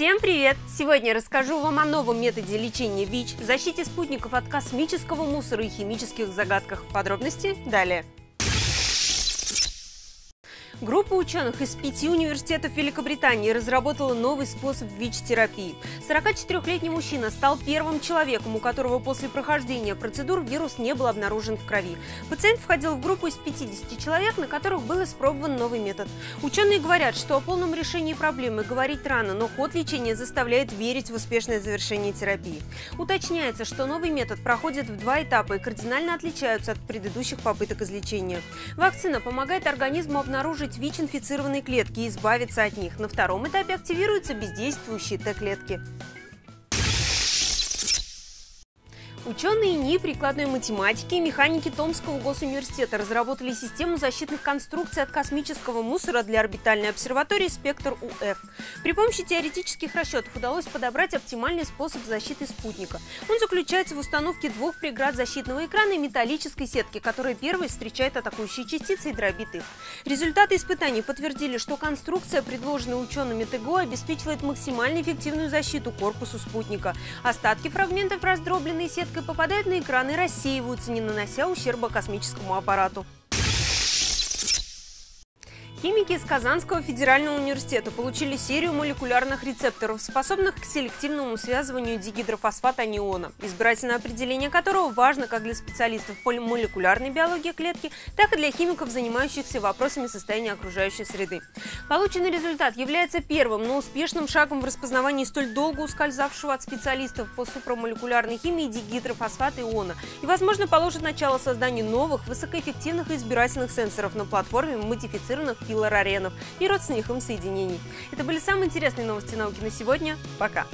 Всем привет! Сегодня расскажу вам о новом методе лечения ВИЧ, защите спутников от космического мусора и химических загадках. Подробности далее. Группа ученых из пяти университетов Великобритании разработала новый способ ВИЧ-терапии. 44-летний мужчина стал первым человеком, у которого после прохождения процедур вирус не был обнаружен в крови. Пациент входил в группу из 50 человек, на которых был испробован новый метод. Ученые говорят, что о полном решении проблемы говорить рано, но ход лечения заставляет верить в успешное завершение терапии. Уточняется, что новый метод проходит в два этапа и кардинально отличаются от предыдущих попыток излечения. Вакцина помогает организму обнаружить обнаружить ВИЧ-инфицированные клетки и избавиться от них. На втором этапе активируются бездействующие Т-клетки. Ученые НИИ прикладной математики и механики Томского госуниверситета разработали систему защитных конструкций от космического мусора для орбитальной обсерватории «Спектр УФ». При помощи теоретических расчетов удалось подобрать оптимальный способ защиты спутника. Он заключается в установке двух преград защитного экрана и металлической сетки, которая первой встречает атакующие частицы и дробит их. Результаты испытаний подтвердили, что конструкция, предложенная учеными ТГО, обеспечивает максимально эффективную защиту корпусу спутника. Остатки фрагментов раздробленной сетки попадают на экран и рассеиваются, не нанося ущерба космическому аппарату. Химики из Казанского федерального университета получили серию молекулярных рецепторов, способных к селективному связыванию дигидрофосфата аниона, избирательное определение которого важно как для специалистов по молекулярной биологии клетки, так и для химиков, занимающихся вопросами состояния окружающей среды. Полученный результат является первым, но успешным шагом в распознавании столь долго ускользавшего от специалистов по супрамолекулярной химии дигидрофосфата иона и, возможно, положит начало созданию новых, высокоэффективных избирательных сенсоров на платформе модифицированных филораренов и родственных им соединений. Это были самые интересные новости науки на сегодня. Пока!